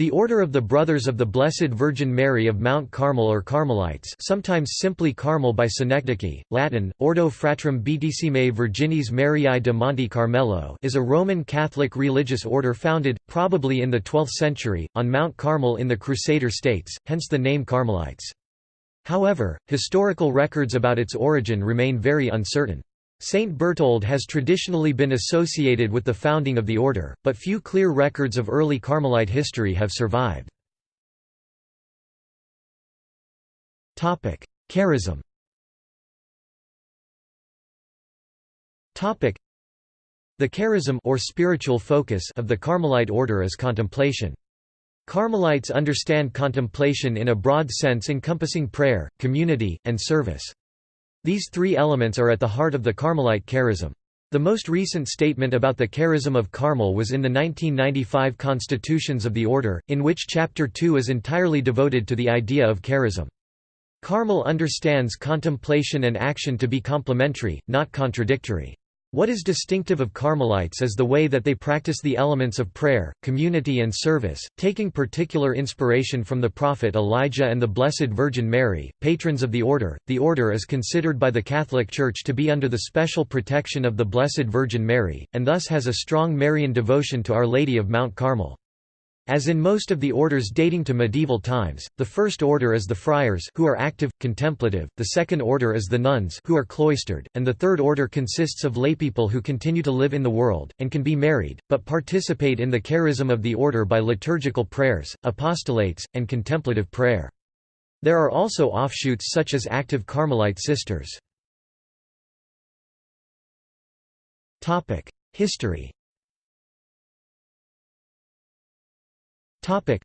The Order of the Brothers of the Blessed Virgin Mary of Mount Carmel or Carmelites sometimes simply Carmel by Synecdoche, Latin, Ordo Fratrum Beatissime Virginis Mariae de Monte Carmelo is a Roman Catholic religious order founded, probably in the 12th century, on Mount Carmel in the Crusader states, hence the name Carmelites. However, historical records about its origin remain very uncertain. Saint Berthold has traditionally been associated with the founding of the order, but few clear records of early Carmelite history have survived. Charism The charism or spiritual focus of the Carmelite order is contemplation. Carmelites understand contemplation in a broad sense encompassing prayer, community, and service. These three elements are at the heart of the Carmelite charism. The most recent statement about the charism of Carmel was in the 1995 Constitutions of the Order, in which Chapter 2 is entirely devoted to the idea of charism. Carmel understands contemplation and action to be complementary, not contradictory. What is distinctive of Carmelites is the way that they practice the elements of prayer, community and service, taking particular inspiration from the prophet Elijah and the Blessed Virgin Mary, patrons of the order. The order is considered by the Catholic Church to be under the special protection of the Blessed Virgin Mary, and thus has a strong Marian devotion to Our Lady of Mount Carmel. As in most of the orders dating to medieval times, the first order is the friars who are active, contemplative, the second order is the nuns who are cloistered, and the third order consists of laypeople who continue to live in the world, and can be married, but participate in the charism of the order by liturgical prayers, apostolates, and contemplative prayer. There are also offshoots such as active Carmelite sisters. History Topic.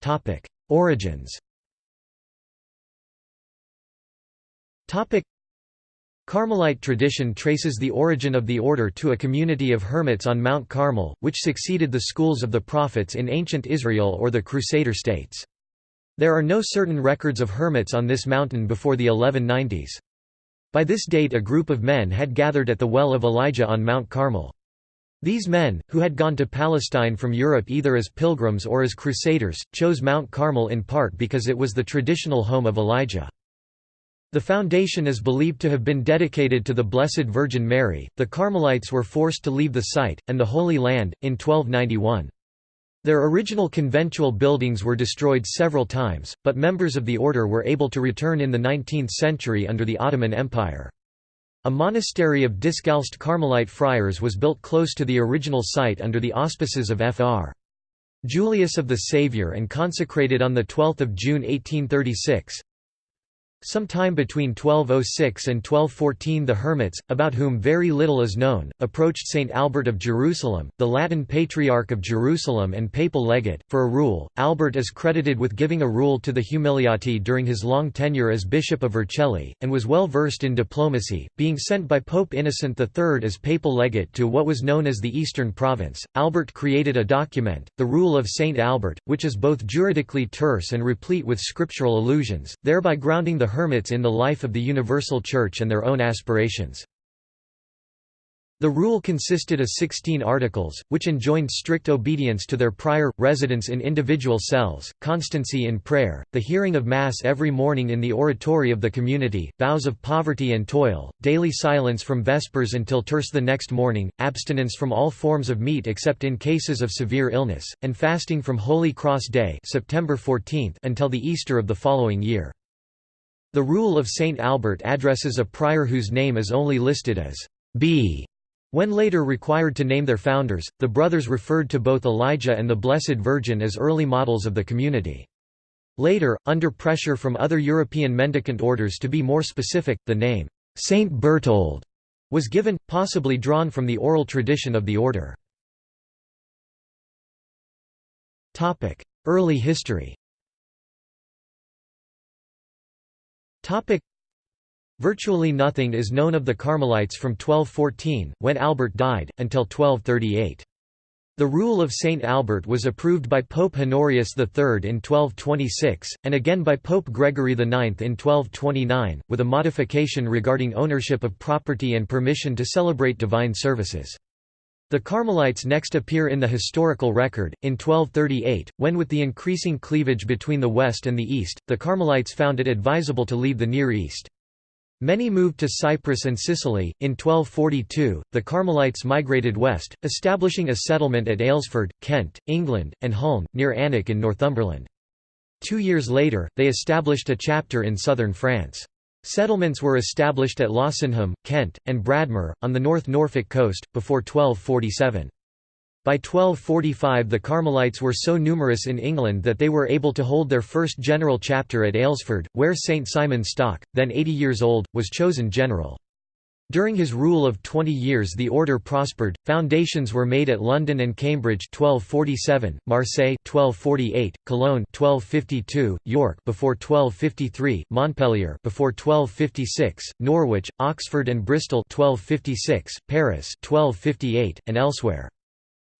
Topic. Origins Topic. Carmelite tradition traces the origin of the order to a community of hermits on Mount Carmel, which succeeded the schools of the prophets in ancient Israel or the Crusader states. There are no certain records of hermits on this mountain before the 1190s. By this date a group of men had gathered at the well of Elijah on Mount Carmel. These men, who had gone to Palestine from Europe either as pilgrims or as crusaders, chose Mount Carmel in part because it was the traditional home of Elijah. The foundation is believed to have been dedicated to the Blessed Virgin Mary. The Carmelites were forced to leave the site, and the Holy Land, in 1291. Their original conventual buildings were destroyed several times, but members of the order were able to return in the 19th century under the Ottoman Empire. A monastery of Discalced Carmelite friars was built close to the original site under the auspices of Fr. Julius of the Saviour and consecrated on 12 June 1836. Sometime between 1206 and 1214 the Hermits, about whom very little is known, approached Saint Albert of Jerusalem, the Latin Patriarch of Jerusalem and papal legate, for a rule. Albert is credited with giving a rule to the Humiliati during his long tenure as Bishop of Vercelli, and was well versed in diplomacy, being sent by Pope Innocent III as papal legate to what was known as the Eastern Province. Albert created a document, the Rule of Saint Albert, which is both juridically terse and replete with scriptural allusions, thereby grounding the hermits in the life of the Universal Church and their own aspirations. The rule consisted of 16 articles, which enjoined strict obedience to their prior, residence in individual cells, constancy in prayer, the hearing of Mass every morning in the oratory of the community, vows of poverty and toil, daily silence from Vespers until terce the next morning, abstinence from all forms of meat except in cases of severe illness, and fasting from Holy Cross Day September 14 until the Easter of the following year. The Rule of St. Albert addresses a prior whose name is only listed as B. When later required to name their founders, the brothers referred to both Elijah and the Blessed Virgin as early models of the community. Later, under pressure from other European mendicant orders to be more specific, the name, Saint Berthold, was given, possibly drawn from the oral tradition of the order. Early history Topic Virtually nothing is known of the Carmelites from 1214, when Albert died, until 1238. The rule of Saint Albert was approved by Pope Honorius III in 1226, and again by Pope Gregory IX in 1229, with a modification regarding ownership of property and permission to celebrate divine services. The Carmelites next appear in the historical record, in 1238, when with the increasing cleavage between the West and the East, the Carmelites found it advisable to leave the Near East. Many moved to Cyprus and Sicily. In 1242, the Carmelites migrated west, establishing a settlement at Aylesford, Kent, England, and Hulme, near Alnwick in Northumberland. Two years later, they established a chapter in southern France. Settlements were established at Losenham, Kent, and Bradmer, on the North Norfolk coast, before 1247. By 1245 the Carmelites were so numerous in England that they were able to hold their first general chapter at Aylesford, where St Simon Stock, then 80 years old, was chosen general. During his rule of 20 years the order prospered, foundations were made at London and Cambridge 1247, Marseille 1248, Cologne 1252, York before 1253, Montpellier before 1256, Norwich, Oxford and Bristol 1256, Paris 1258, and elsewhere.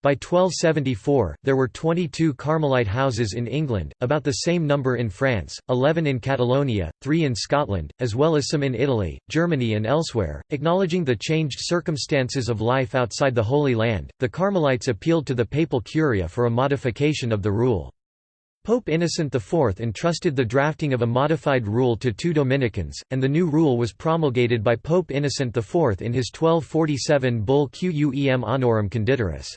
By 1274, there were 22 Carmelite houses in England, about the same number in France, 11 in Catalonia, 3 in Scotland, as well as some in Italy, Germany, and elsewhere. Acknowledging the changed circumstances of life outside the Holy Land, the Carmelites appealed to the papal curia for a modification of the rule. Pope Innocent IV entrusted the drafting of a modified rule to two Dominicans, and the new rule was promulgated by Pope Innocent IV in his 1247 bull Quem Honorum Conditoris.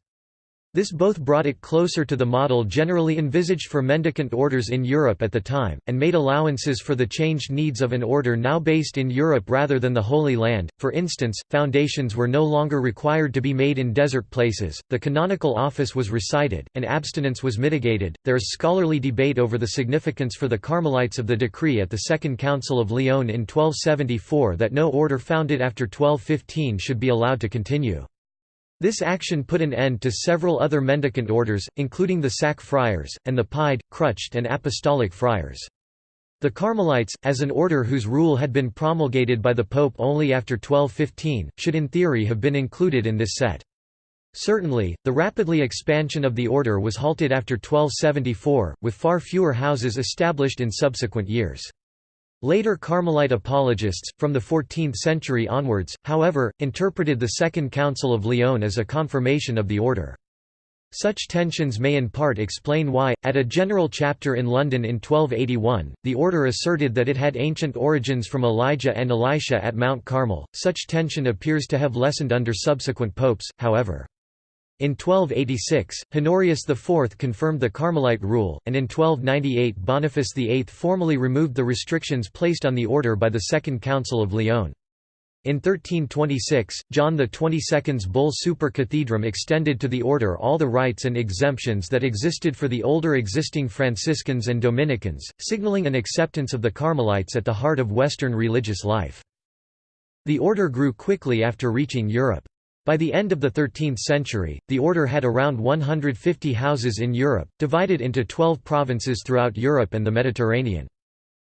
This both brought it closer to the model generally envisaged for mendicant orders in Europe at the time, and made allowances for the changed needs of an order now based in Europe rather than the Holy Land. For instance, foundations were no longer required to be made in desert places, the canonical office was recited, and abstinence was mitigated. There is scholarly debate over the significance for the Carmelites of the decree at the Second Council of Lyon in 1274 that no order founded after 1215 should be allowed to continue. This action put an end to several other mendicant orders, including the Sack Friars, and the Pied, Crutched and Apostolic Friars. The Carmelites, as an order whose rule had been promulgated by the Pope only after 1215, should in theory have been included in this set. Certainly, the rapidly expansion of the order was halted after 1274, with far fewer houses established in subsequent years. Later Carmelite apologists, from the 14th century onwards, however, interpreted the Second Council of Lyon as a confirmation of the order. Such tensions may in part explain why, at a general chapter in London in 1281, the order asserted that it had ancient origins from Elijah and Elisha at Mount Carmel. Such tension appears to have lessened under subsequent popes, however. In 1286, Honorius IV confirmed the Carmelite rule, and in 1298 Boniface VIII formally removed the restrictions placed on the order by the Second Council of Lyon. In 1326, John XXII's bull Super Cathedram extended to the order all the rights and exemptions that existed for the older existing Franciscans and Dominicans, signaling an acceptance of the Carmelites at the heart of Western religious life. The order grew quickly after reaching Europe. By the end of the 13th century, the order had around 150 houses in Europe, divided into 12 provinces throughout Europe and the Mediterranean.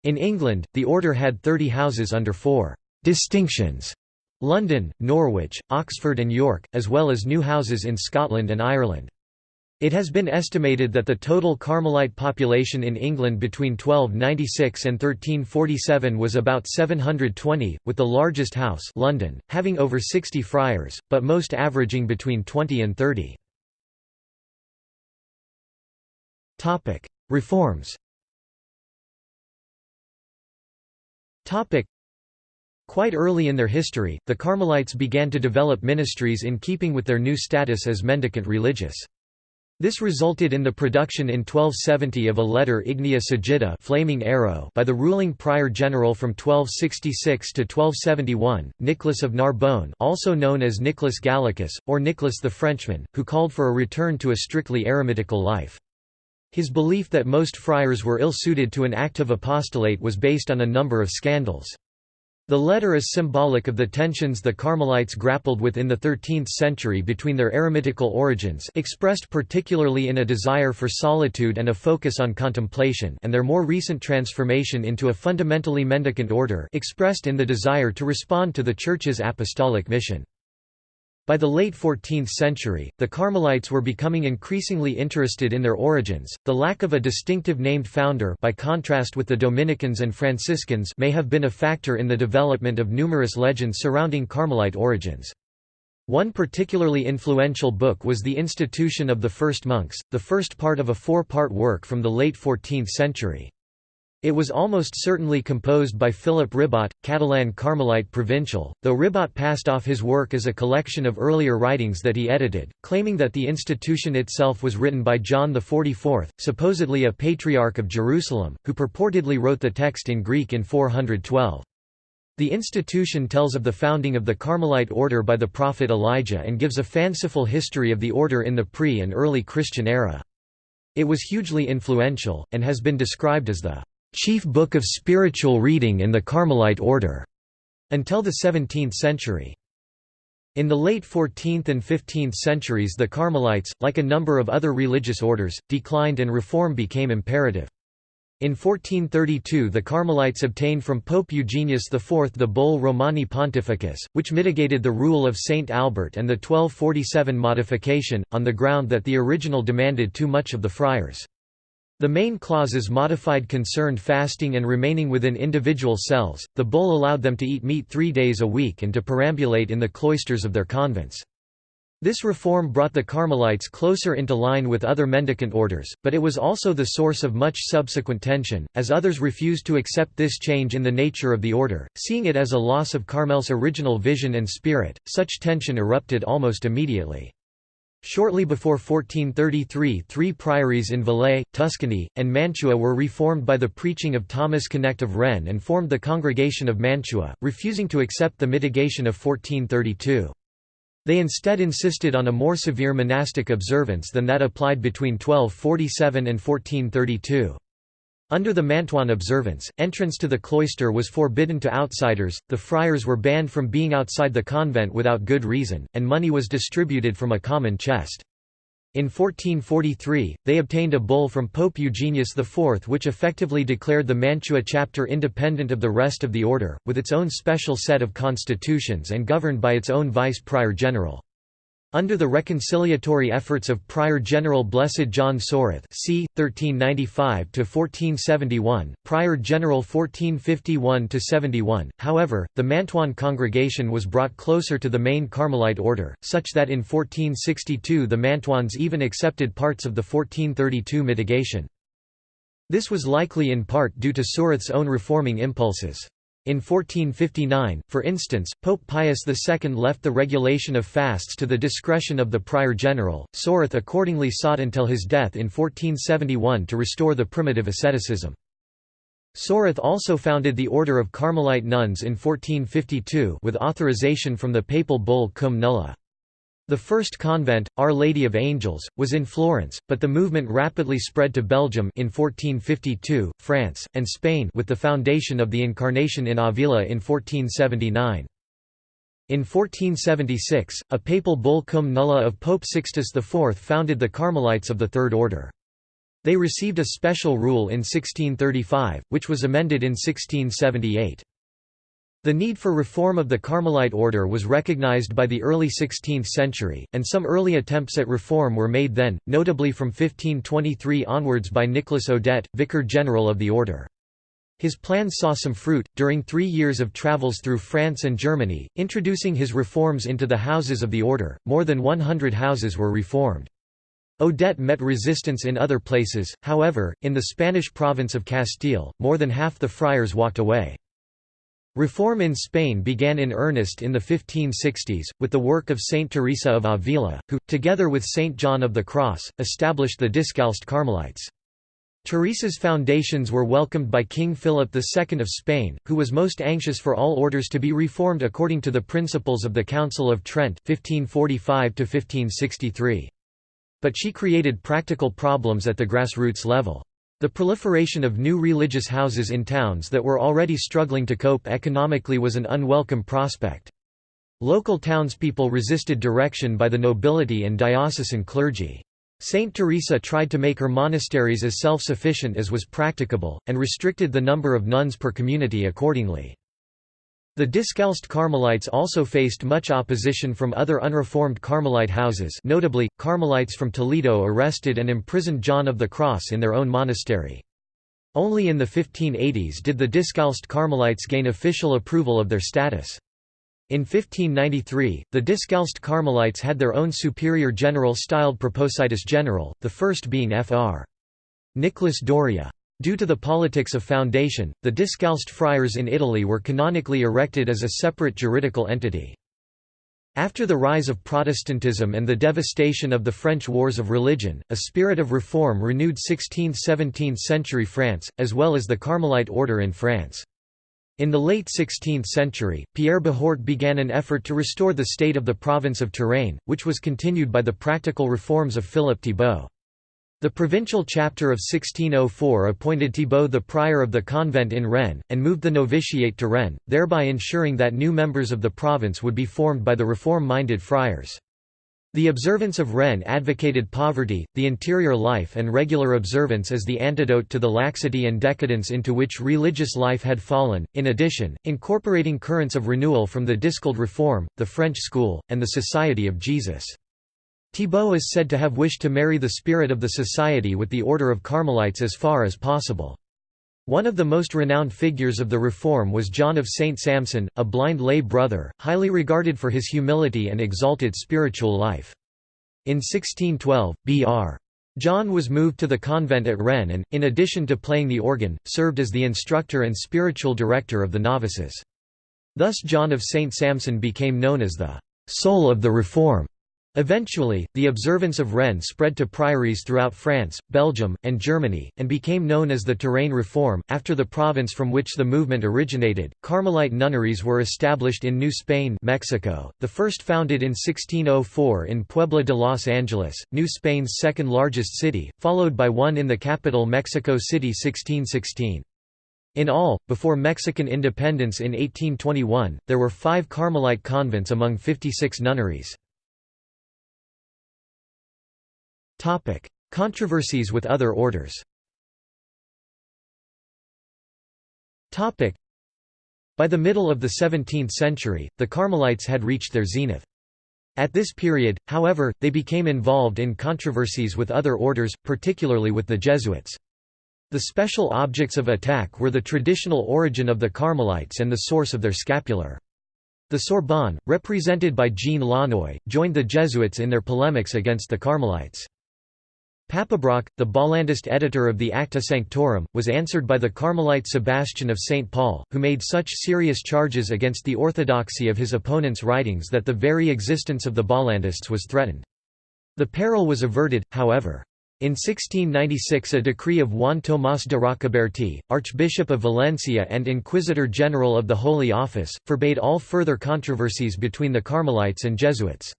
In England, the order had 30 houses under four «distinctions» London, Norwich, Oxford and York, as well as new houses in Scotland and Ireland. It has been estimated that the total Carmelite population in England between 1296 and 1347 was about 720, with the largest house London, having over 60 friars, but most averaging between 20 and 30. Reforms Quite early in their history, the Carmelites began to develop ministries in keeping with their new status as mendicant religious. This resulted in the production in 1270 of a letter Ignea Sagitta flaming arrow by the ruling prior general from 1266 to 1271, Nicholas of Narbonne also known as Nicholas Gallicus, or Nicholas the Frenchman, who called for a return to a strictly eremitical life. His belief that most friars were ill-suited to an active apostolate was based on a number of scandals. The letter is symbolic of the tensions the Carmelites grappled with in the 13th century between their eremitical origins expressed particularly in a desire for solitude and a focus on contemplation and their more recent transformation into a fundamentally mendicant order expressed in the desire to respond to the Church's apostolic mission. By the late 14th century, the Carmelites were becoming increasingly interested in their origins. The lack of a distinctive named founder by contrast with the Dominicans and Franciscans may have been a factor in the development of numerous legends surrounding Carmelite origins. One particularly influential book was The Institution of the First Monks, the first part of a four-part work from the late 14th century. It was almost certainly composed by Philip Ribot, Catalan Carmelite provincial, though Ribot passed off his work as a collection of earlier writings that he edited, claiming that the institution itself was written by John XLIV, supposedly a patriarch of Jerusalem, who purportedly wrote the text in Greek in 412. The institution tells of the founding of the Carmelite order by the prophet Elijah and gives a fanciful history of the order in the pre- and early Christian era. It was hugely influential, and has been described as the chief book of spiritual reading in the Carmelite order until the 17th century. In the late 14th and 15th centuries the Carmelites, like a number of other religious orders, declined and reform became imperative. In 1432 the Carmelites obtained from Pope Eugenius IV the Bull Romani Pontifices, which mitigated the rule of Saint Albert and the 1247 modification, on the ground that the original demanded too much of the friars. The main clauses modified concerned fasting and remaining within individual cells, the bull allowed them to eat meat three days a week and to perambulate in the cloisters of their convents. This reform brought the Carmelites closer into line with other mendicant orders, but it was also the source of much subsequent tension, as others refused to accept this change in the nature of the order, seeing it as a loss of Carmel's original vision and spirit. Such tension erupted almost immediately. Shortly before 1433 three priories in Valais, Tuscany, and Mantua were reformed by the preaching of Thomas Connecte of Rennes and formed the Congregation of Mantua, refusing to accept the mitigation of 1432. They instead insisted on a more severe monastic observance than that applied between 1247 and 1432. Under the Mantuan observance, entrance to the cloister was forbidden to outsiders, the friars were banned from being outside the convent without good reason, and money was distributed from a common chest. In 1443, they obtained a bull from Pope Eugenius IV which effectively declared the Mantua chapter independent of the rest of the order, with its own special set of constitutions and governed by its own vice-prior general. Under the reconciliatory efforts of Prior General Blessed John Soreth c. 1395–1471, Prior General 1451–71, however, the Mantuan congregation was brought closer to the main Carmelite order, such that in 1462 the Mantuans even accepted parts of the 1432 mitigation. This was likely in part due to Soreth's own reforming impulses. In 1459, for instance, Pope Pius II left the regulation of fasts to the discretion of the prior general. Soreth accordingly sought until his death in 1471 to restore the primitive asceticism. Soreth also founded the Order of Carmelite Nuns in 1452 with authorization from the papal bull Cum Nulla. The first convent, Our Lady of Angels, was in Florence, but the movement rapidly spread to Belgium in 1452, France, and Spain with the foundation of the Incarnation in Avila in 1479. In 1476, a papal bull cum nulla of Pope Sixtus IV founded the Carmelites of the Third Order. They received a special rule in 1635, which was amended in 1678. The need for reform of the Carmelite order was recognized by the early 16th century, and some early attempts at reform were made then, notably from 1523 onwards by Nicholas Audet, vicar general of the order. His plans saw some fruit, during three years of travels through France and Germany, introducing his reforms into the houses of the order, more than 100 houses were reformed. Audet met resistance in other places, however, in the Spanish province of Castile, more than half the friars walked away. Reform in Spain began in earnest in the 1560s, with the work of Saint Teresa of Avila, who, together with Saint John of the Cross, established the Discalced Carmelites. Teresa's foundations were welcomed by King Philip II of Spain, who was most anxious for all orders to be reformed according to the principles of the Council of Trent 1545 But she created practical problems at the grassroots level. The proliferation of new religious houses in towns that were already struggling to cope economically was an unwelcome prospect. Local townspeople resisted direction by the nobility and diocesan clergy. Saint Teresa tried to make her monasteries as self-sufficient as was practicable, and restricted the number of nuns per community accordingly. The Discalced Carmelites also faced much opposition from other unreformed Carmelite houses notably, Carmelites from Toledo arrested and imprisoned John of the Cross in their own monastery. Only in the 1580s did the Discalced Carmelites gain official approval of their status. In 1593, the Discalced Carmelites had their own superior general styled Praepositus General, the first being Fr. Nicholas Doria. Due to the politics of foundation, the Discalced friars in Italy were canonically erected as a separate juridical entity. After the rise of Protestantism and the devastation of the French Wars of Religion, a spirit of reform renewed 16th–17th century France, as well as the Carmelite order in France. In the late 16th century, Pierre Behourt began an effort to restore the state of the province of Touraine, which was continued by the practical reforms of Philippe Thibault. The provincial chapter of 1604 appointed Thibault the prior of the convent in Rennes, and moved the novitiate to Rennes, thereby ensuring that new members of the province would be formed by the reform-minded friars. The observance of Rennes advocated poverty, the interior life and regular observance as the antidote to the laxity and decadence into which religious life had fallen, in addition, incorporating currents of renewal from the Discalced Reform, the French School, and the Society of Jesus. Thibault is said to have wished to marry the spirit of the society with the order of Carmelites as far as possible. One of the most renowned figures of the Reform was John of St. Samson, a blind lay brother, highly regarded for his humility and exalted spiritual life. In 1612, Br. John was moved to the convent at Rennes and, in addition to playing the organ, served as the instructor and spiritual director of the novices. Thus John of St. Samson became known as the «soul of the Reform». Eventually, the observance of Rennes spread to priories throughout France, Belgium, and Germany, and became known as the Touraine Reform. After the province from which the movement originated, Carmelite nunneries were established in New Spain, Mexico, the first founded in 1604 in Puebla de Los Angeles, New Spain's second largest city, followed by one in the capital Mexico City 1616. In all, before Mexican independence in 1821, there were five Carmelite convents among 56 nunneries. Topic: Controversies with other orders. Topic: By the middle of the 17th century, the Carmelites had reached their zenith. At this period, however, they became involved in controversies with other orders, particularly with the Jesuits. The special objects of attack were the traditional origin of the Carmelites and the source of their scapular. The Sorbonne, represented by Jean Launoy, joined the Jesuits in their polemics against the Carmelites. Papebroch, the Bollandist editor of the Acta Sanctorum, was answered by the Carmelite Sebastian of St. Paul, who made such serious charges against the orthodoxy of his opponent's writings that the very existence of the Bollandists was threatened. The peril was averted, however. In 1696 a decree of Juan Tomás de Rocabertí, Archbishop of Valencia and Inquisitor General of the Holy Office, forbade all further controversies between the Carmelites and Jesuits.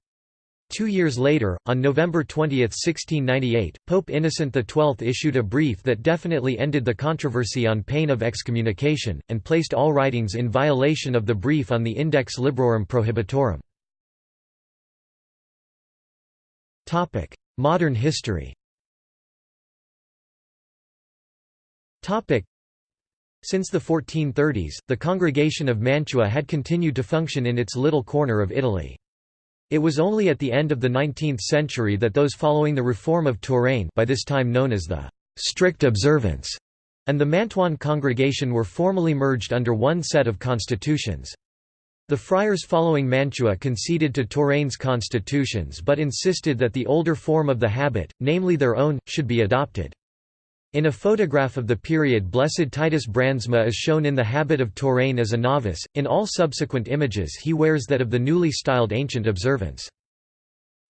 Two years later, on November 20, 1698, Pope Innocent XII issued a brief that definitely ended the controversy on pain of excommunication, and placed all writings in violation of the brief on the Index Librorum Prohibitorum. Modern history Since the 1430s, the Congregation of Mantua had continued to function in its little corner of Italy. It was only at the end of the 19th century that those following the reform of Touraine by this time known as the «strict observance» and the Mantuan congregation were formally merged under one set of constitutions. The friars following Mantua conceded to Touraine's constitutions but insisted that the older form of the habit, namely their own, should be adopted. In a photograph of the period Blessed Titus Brandsma is shown in the habit of Touraine as a novice, in all subsequent images he wears that of the newly styled ancient observance.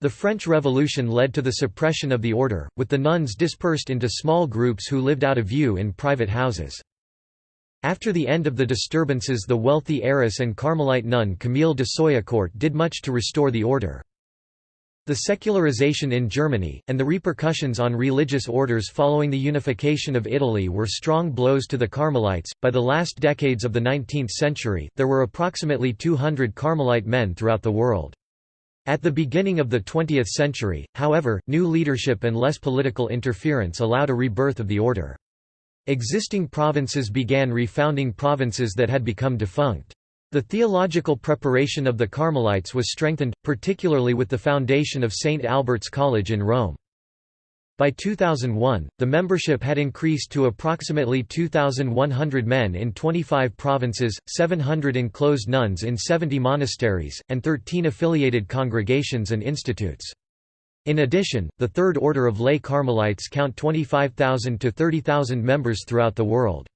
The French Revolution led to the suppression of the order, with the nuns dispersed into small groups who lived out of view in private houses. After the end of the disturbances the wealthy heiress and Carmelite nun Camille de Soyecourt did much to restore the order. The secularization in Germany, and the repercussions on religious orders following the unification of Italy were strong blows to the Carmelites. By the last decades of the 19th century, there were approximately 200 Carmelite men throughout the world. At the beginning of the 20th century, however, new leadership and less political interference allowed a rebirth of the order. Existing provinces began refounding provinces that had become defunct. The theological preparation of the Carmelites was strengthened, particularly with the foundation of St. Albert's College in Rome. By 2001, the membership had increased to approximately 2,100 men in 25 provinces, 700 enclosed nuns in 70 monasteries, and 13 affiliated congregations and institutes. In addition, the Third Order of Lay Carmelites count 25,000 to 30,000 members throughout the world.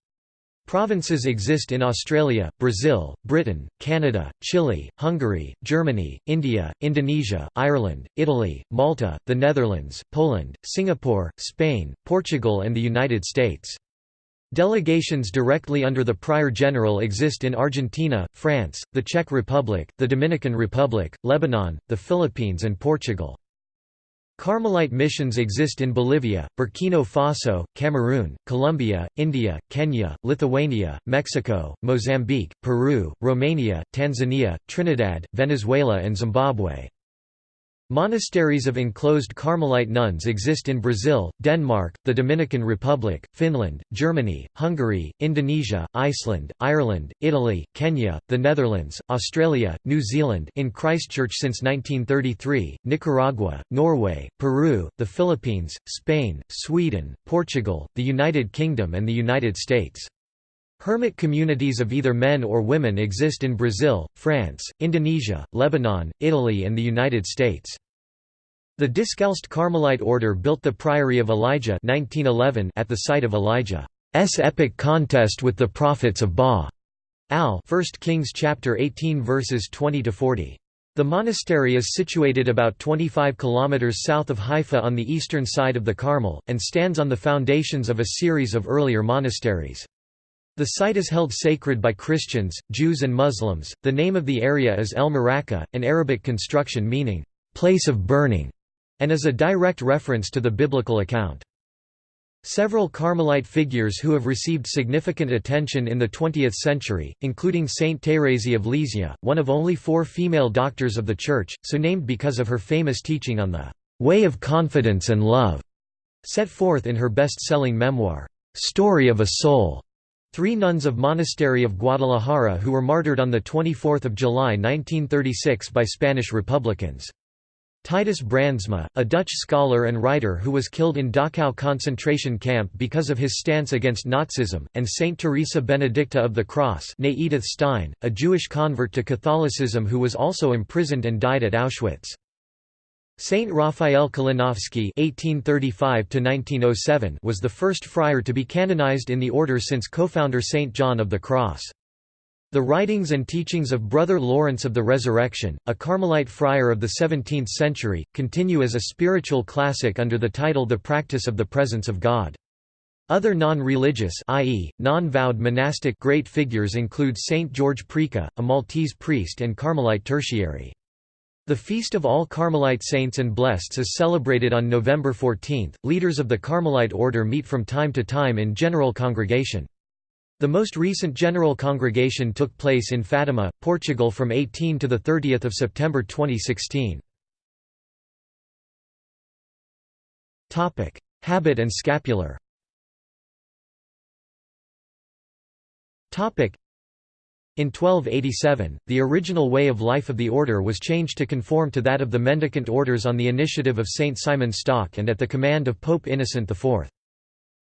Provinces exist in Australia, Brazil, Britain, Canada, Chile, Hungary, Germany, India, Indonesia, Ireland, Italy, Malta, the Netherlands, Poland, Singapore, Spain, Portugal and the United States. Delegations directly under the Prior General exist in Argentina, France, the Czech Republic, the Dominican Republic, Lebanon, the Philippines and Portugal. Carmelite missions exist in Bolivia, Burkina Faso, Cameroon, Colombia, India, Kenya, Lithuania, Mexico, Mozambique, Peru, Romania, Tanzania, Trinidad, Venezuela and Zimbabwe. Monasteries of enclosed Carmelite nuns exist in Brazil, Denmark, the Dominican Republic, Finland, Germany, Hungary, Indonesia, Iceland, Ireland, Italy, Kenya, the Netherlands, Australia, New Zealand in Christchurch since 1933, Nicaragua, Norway, Peru, the Philippines, Spain, Sweden, Portugal, the United Kingdom and the United States. Hermit communities of either men or women exist in Brazil, France, Indonesia, Lebanon, Italy and the United States. The Discalced Carmelite order built the Priory of Elijah 1911 at the site of Elijah's epic contest with the prophets of Baal. 1 Kings chapter 18 verses 20 to 40. The monastery is situated about 25 kilometers south of Haifa on the eastern side of the Carmel and stands on the foundations of a series of earlier monasteries. The site is held sacred by Christians, Jews and Muslims. The name of the area is El Maraka, an Arabic construction meaning place of burning and is a direct reference to the biblical account. Several Carmelite figures who have received significant attention in the 20th century, including Saint Thérèse of Lisieux, one of only four female doctors of the Church, so named because of her famous teaching on the «way of confidence and love», set forth in her best-selling memoir, «Story of a Soul». Three nuns of Monastery of Guadalajara who were martyred on 24 July 1936 by Spanish Republicans. Titus Brandsma, a Dutch scholar and writer who was killed in Dachau concentration camp because of his stance against Nazism, and Saint Teresa Benedicta of the Cross Edith Stein, a Jewish convert to Catholicism who was also imprisoned and died at Auschwitz. Saint Raphael Kalinowski (1835–1907) was the first friar to be canonized in the order since co-founder Saint John of the Cross. The writings and teachings of Brother Lawrence of the Resurrection, a Carmelite friar of the 17th century, continue as a spiritual classic under the title The Practice of the Presence of God. Other non-religious i.e., non-vowed monastic great figures include Saint George Preca, a Maltese priest and Carmelite tertiary. The Feast of All Carmelite Saints and Blesseds is celebrated on November 14. Leaders of the Carmelite order meet from time to time in general congregation. The most recent general congregation took place in Fatima, Portugal from 18 to 30 September 2016. Habit and scapular in 1287, the original way of life of the order was changed to conform to that of the mendicant orders on the initiative of Saint Simon Stock and at the command of Pope Innocent IV.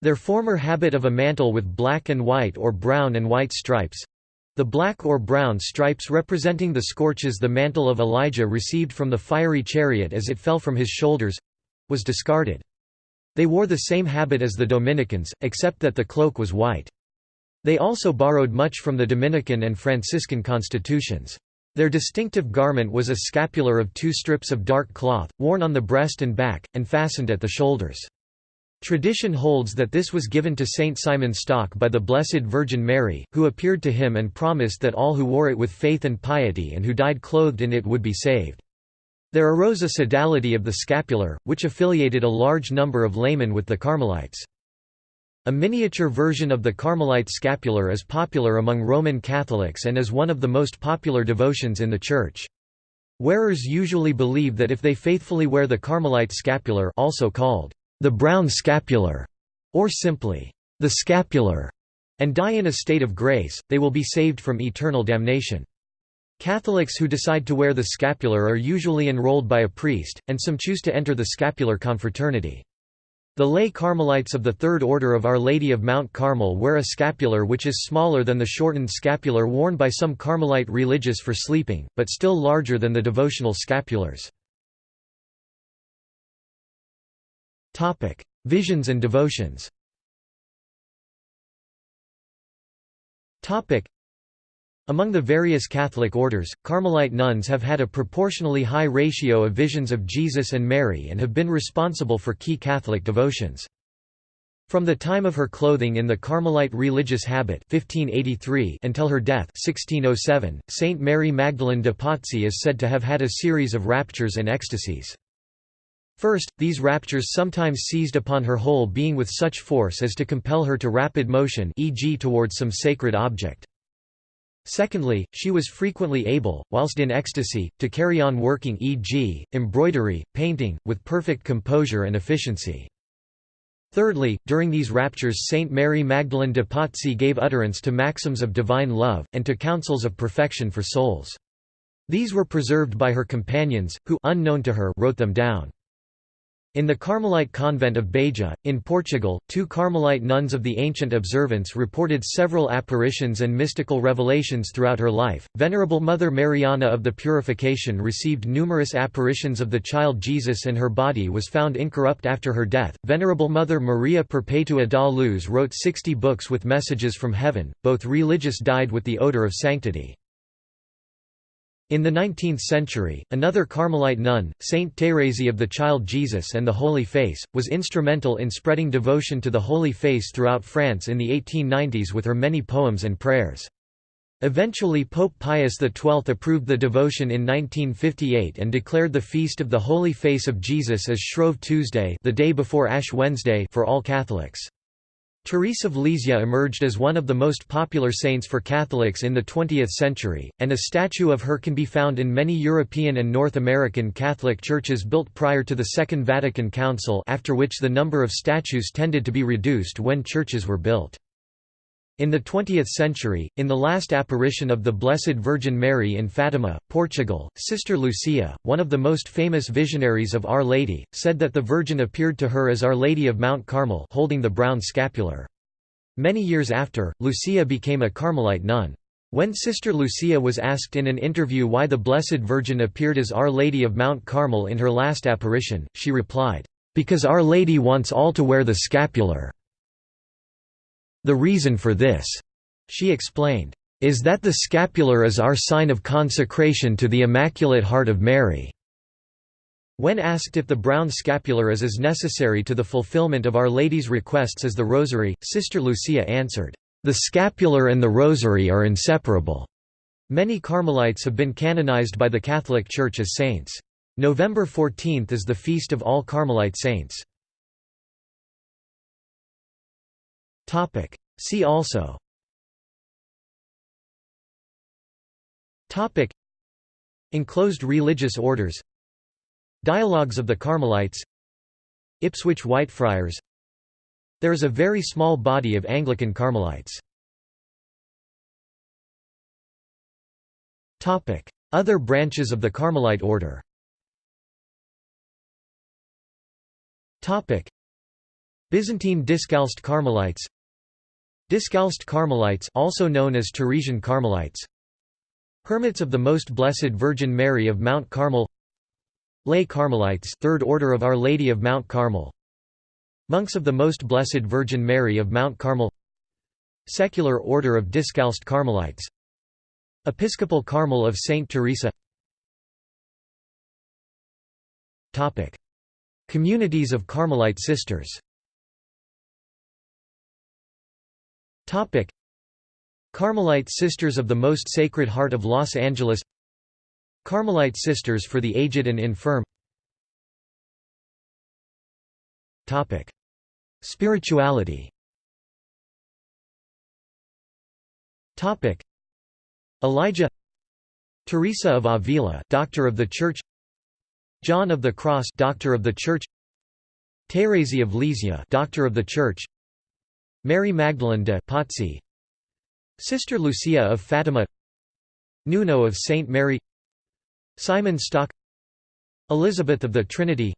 Their former habit of a mantle with black and white or brown and white stripes—the black or brown stripes representing the scorches the mantle of Elijah received from the fiery chariot as it fell from his shoulders—was discarded. They wore the same habit as the Dominicans, except that the cloak was white. They also borrowed much from the Dominican and Franciscan constitutions. Their distinctive garment was a scapular of two strips of dark cloth, worn on the breast and back, and fastened at the shoulders. Tradition holds that this was given to Saint Simon Stock by the Blessed Virgin Mary, who appeared to him and promised that all who wore it with faith and piety and who died clothed in it would be saved. There arose a sodality of the scapular, which affiliated a large number of laymen with the Carmelites. A miniature version of the Carmelite scapular is popular among Roman Catholics and is one of the most popular devotions in the Church. Wearers usually believe that if they faithfully wear the Carmelite scapular also called the brown scapular, or simply, the scapular, and die in a state of grace, they will be saved from eternal damnation. Catholics who decide to wear the scapular are usually enrolled by a priest, and some choose to enter the scapular confraternity. The lay Carmelites of the Third Order of Our Lady of Mount Carmel wear a scapular which is smaller than the shortened scapular worn by some Carmelite religious for sleeping, but still larger than the devotional scapulars. Visions and devotions among the various Catholic orders, Carmelite nuns have had a proportionally high ratio of visions of Jesus and Mary and have been responsible for key Catholic devotions. From the time of her clothing in the Carmelite religious habit 1583 until her death 1607, Saint Mary Magdalene de Pazzi is said to have had a series of raptures and ecstasies. First, these raptures sometimes seized upon her whole being with such force as to compel her to rapid motion e.g. towards some sacred object. Secondly, she was frequently able, whilst in ecstasy, to carry on working e.g., embroidery, painting, with perfect composure and efficiency. Thirdly, during these raptures Saint Mary Magdalene de Pazzi gave utterance to maxims of divine love, and to counsels of perfection for souls. These were preserved by her companions, who unknown to her wrote them down. In the Carmelite convent of Beja, in Portugal, two Carmelite nuns of the ancient observance reported several apparitions and mystical revelations throughout her life. Venerable Mother Mariana of the Purification received numerous apparitions of the child Jesus and her body was found incorrupt after her death. Venerable Mother Maria Perpetua da Luz wrote 60 books with messages from heaven, both religious died with the odor of sanctity. In the 19th century, another Carmelite nun, Saint Thérèse of the Child Jesus and the Holy Face, was instrumental in spreading devotion to the Holy Face throughout France in the 1890s with her many poems and prayers. Eventually Pope Pius XII approved the devotion in 1958 and declared the Feast of the Holy Face of Jesus as Shrove Tuesday the day before Ash Wednesday for all Catholics. Therese of Lisieux emerged as one of the most popular saints for Catholics in the 20th century, and a statue of her can be found in many European and North American Catholic churches built prior to the Second Vatican Council after which the number of statues tended to be reduced when churches were built. In the 20th century, in the last apparition of the Blessed Virgin Mary in Fatima, Portugal, Sister Lucia, one of the most famous visionaries of Our Lady, said that the Virgin appeared to her as Our Lady of Mount Carmel holding the brown scapular. Many years after, Lucia became a Carmelite nun. When Sister Lucia was asked in an interview why the Blessed Virgin appeared as Our Lady of Mount Carmel in her last apparition, she replied, "'Because Our Lady wants all to wear the scapular.' The reason for this, she explained, is that the scapular is our sign of consecration to the Immaculate Heart of Mary. When asked if the brown scapular is as necessary to the fulfillment of Our Lady's requests as the Rosary, Sister Lucia answered, "The scapular and the Rosary are inseparable." Many Carmelites have been canonized by the Catholic Church as saints. November 14 is the feast of all Carmelite saints. Topic. See also Topic. Enclosed religious orders Dialogues of the Carmelites Ipswich Whitefriars There is a very small body of Anglican Carmelites. Topic. Other branches of the Carmelite order Topic. Byzantine Discalced Carmelites. Discalced Carmelites also known as Teresian Carmelites. Hermits of the Most Blessed Virgin Mary of Mount Carmel. Lay Carmelites Third Order of Our Lady of Mount Carmel. Monks of the Most Blessed Virgin Mary of Mount Carmel. Secular Order of Discalced Carmelites. Episcopal Carmel of Saint Teresa. Communities of Carmelite Sisters Carmelite Sisters of the Most Sacred Heart of Los Angeles. Carmelite Sisters for the Aged and Infirm. Topic: Spirituality. Topic: Elijah. Teresa of Avila Doctor of the Church. John of the Cross Doctor of the Church. Thérèse of Lisieux Doctor of the Church Mary Magdalene de Pazzi Sister Lucia of Fatima Nuno of Saint Mary Simon Stock Elizabeth of the Trinity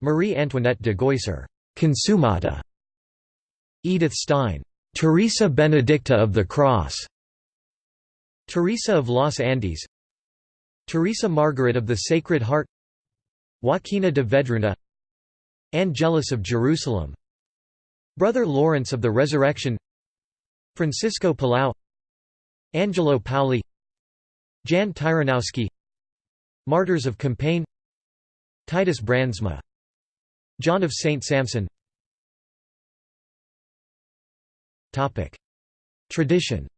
Marie Antoinette de Geuser Consumata. Edith Stein. Teresa Benedicta of the Cross. Teresa of Los Andes. Teresa Margaret of the Sacred Heart. Joaquina de Vedruna. Angelus of Jerusalem. Brother Lawrence of the Resurrection. Francisco Palau. Angelo Paoli. Jan Tyranowski. Martyrs of Compiègne. Titus Brandsma. John of St. Samson Tradition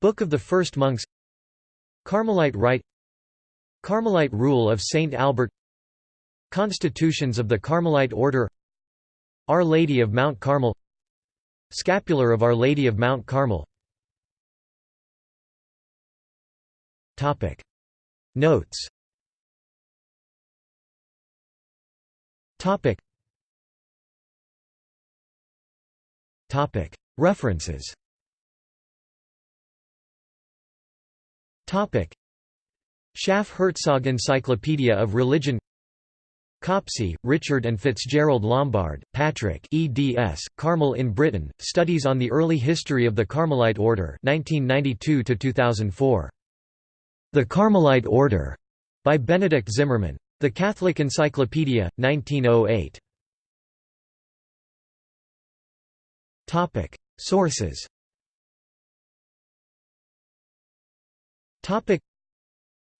Book of the First Monks Carmelite Rite Carmelite Rule of Saint Albert Constitutions of the Carmelite Order Our Lady of Mount Carmel Scapular of Our Lady of Mount Carmel. Notes. References. Schaff Herzog Encyclopedia of Religion Copsey, Richard and Fitzgerald Lombard, Patrick eds, Carmel in Britain, Studies on the Early History of the Carmelite Order 1992–2004. The Carmelite Order, by Benedict Zimmerman. The Catholic Encyclopedia, 1908. Sources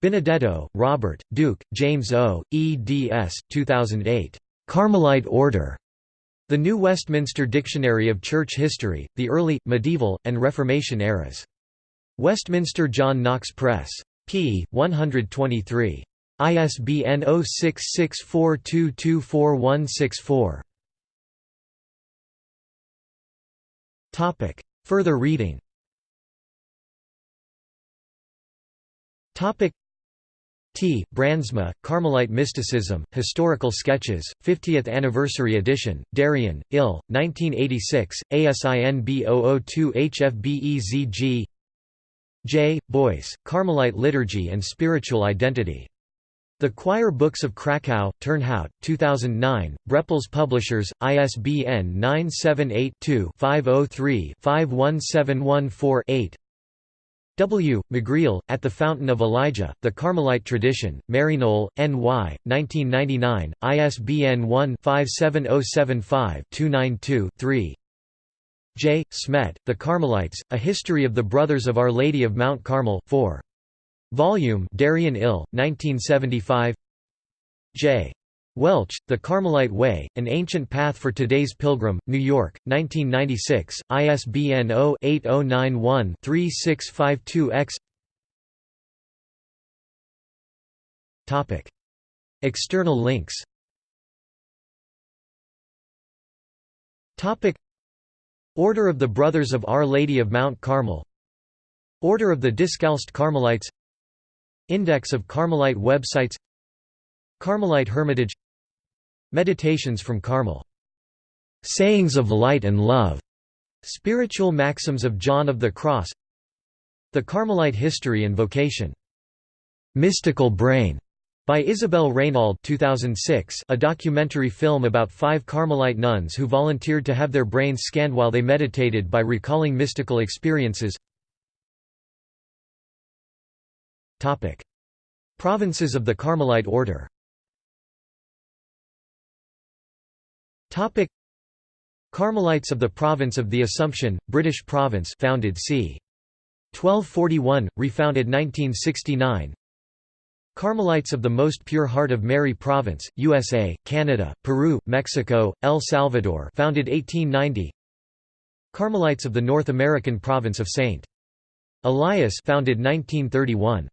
Benedetto, Robert, Duke, James O., eds. 2008. Carmelite Order. The New Westminster Dictionary of Church History, the Early, Medieval, and Reformation Eras. Westminster John Knox Press. p. 123. ISBN 0664224164. Further reading T. Brandsma, Carmelite Mysticism, Historical Sketches, 50th Anniversary Edition, Darien, Ill, 1986, ASIN B002HFBEZG J. Boyce, Carmelite Liturgy and Spiritual Identity. The Choir Books of Krakow, Turnhout, 2009, Brepols Publishers, ISBN 978-2-503-51714-8 W. McGreal, At the Fountain of Elijah, The Carmelite Tradition, Maryknoll, N.Y., 1999, ISBN 1-57075-292-3 J. Smet, The Carmelites, A History of the Brothers of Our Lady of Mount Carmel 4. Volume Darien Ill, 1975 J. Welch, The Carmelite Way, An Ancient Path for Today's Pilgrim, New York, 1996, ISBN 0-8091-3652-X External links. Order of the Brothers of Our Lady of Mount Carmel. Order of the Discalced Carmelites. Index of Carmelite websites. Carmelite Hermitage Meditations from Carmel. Sayings of Light and Love. Spiritual Maxims of John of the Cross The Carmelite History and Vocation. Mystical Brain by Isabel Raynauld 2006, a documentary film about five Carmelite nuns who volunteered to have their brains scanned while they meditated by recalling mystical experiences Topic. Provinces of the Carmelite order Topic. Carmelites of the Province of the Assumption, British Province founded c. 1241, refounded 1969 Carmelites of the Most Pure Heart of Mary Province, USA, Canada, Peru, Mexico, El Salvador founded 1890 Carmelites of the North American Province of St. Elias founded 1931